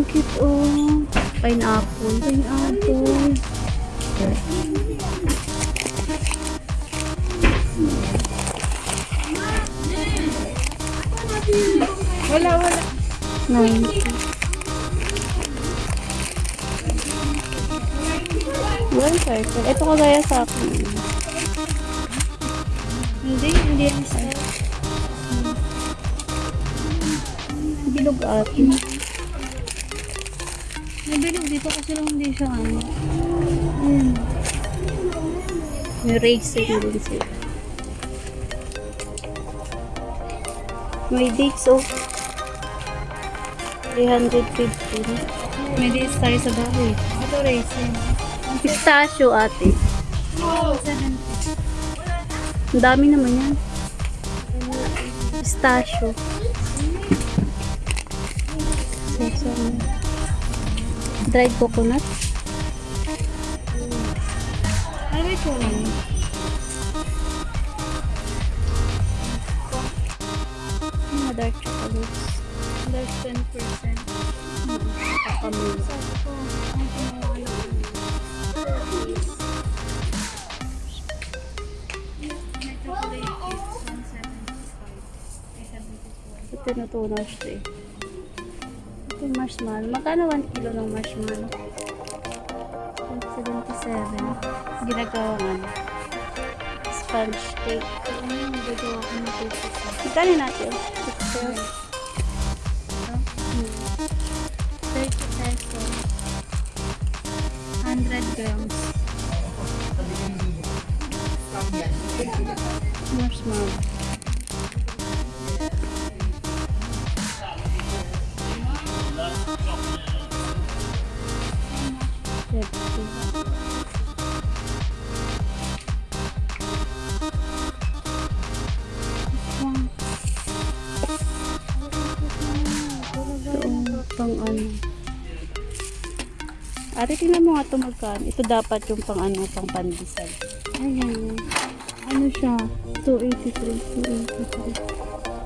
ang cute oh. Pineapple. Pineapple. Wala, wala. Nine. One circle. Ito kagaya sa akin. Hindi, hindi yan isa. Bilog atin. Nabilog dito kasi lang hindi siya ano. Ayan. May racing din sila. May dates oh. 315. May days tayo sa bahay. Ito racing. Pistachio ate. 70. Ang dami naman yan. Pistachio. Sesame. Dried coconut. Ano ito lang? Mga dark chocolates. There's 10%. Kakamila. Sabi ko, ang chips, 175. Ito tinutunaw siya eh. Yung marshmallow. Magkano 1 kilo ng marshmallow? 177. Ginagawang ano? Sponge cake. Ano yung gagawa ko ng cookies? Magkano natin? 6 pesos. 30 pesos. 100 grams. Marshmallow. Fifty. Ito, pang ano. Ari, tingnan mo nga ito magkano. Ito dapat yung pang ano, pang pandesal. Ayan. Ano siya? 283. 283.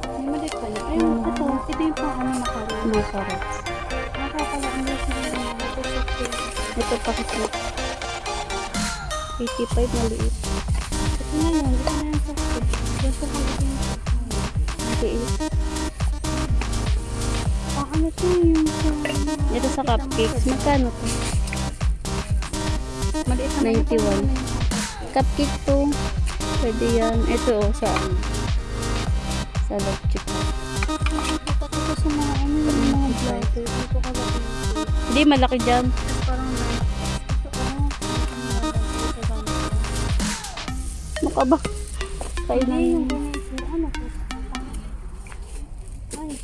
May mali pala. Ayun, ito. Ito yung pang ano makaroon. Mga carrots. Nakakala ang gusto nila. Ito Ito pa kasi 85 maliit. Ito na yun. Ito na yung sa Gusto ko lang yung Maliit. Pang ano to yung sa... Ito sa cupcakes. Magkano to? Maliit na 91. Cupcake to. Pwede yan. Ito oh, sa ano. Sa love chip. Sa mga ano yung mga vlogger. Dito ka ba Hindi, malaki dyan. Parang oh. Ito ba? Ganito. Ano to? Ay.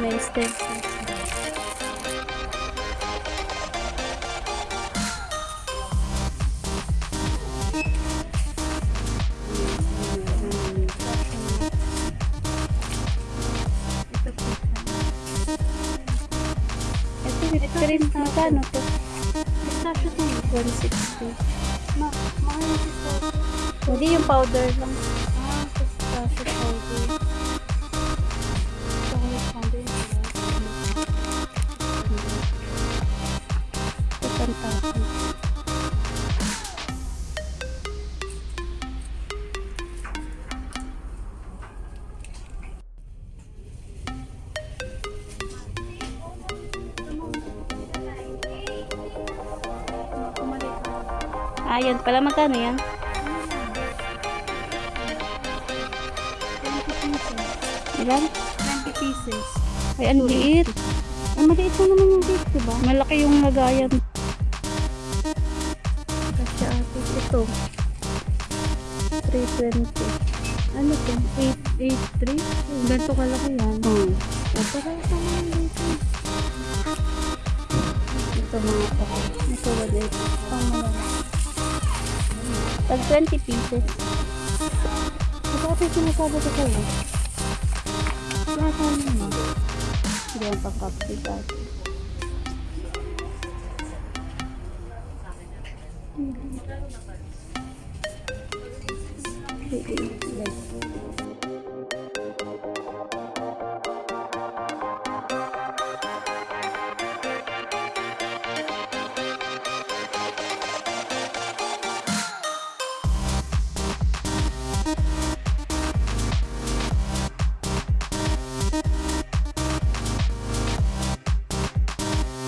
May steps. Ito, cream. Magkano to? Pistachio to. 160. Ma mahal yung pistachio. Hindi yung powder lang. Ah, yan pala. Magkano yan? 20 pieces. Ilan? 20 pieces. Ay, ang liit. Ang maliit lang naman yung cake, diba? Malaki yung lagayan. Kasi ate, ito. 320. Ano to? 883? Ganito kalaki yan. Hmm. Sa mga dito. Ito mga pa. Ito ba dito? Pang malaki. Tag 20 pieces. Ito ate sinasabi ko sa'yo. Ano mo. Hindi ang ate. Pwede. Like,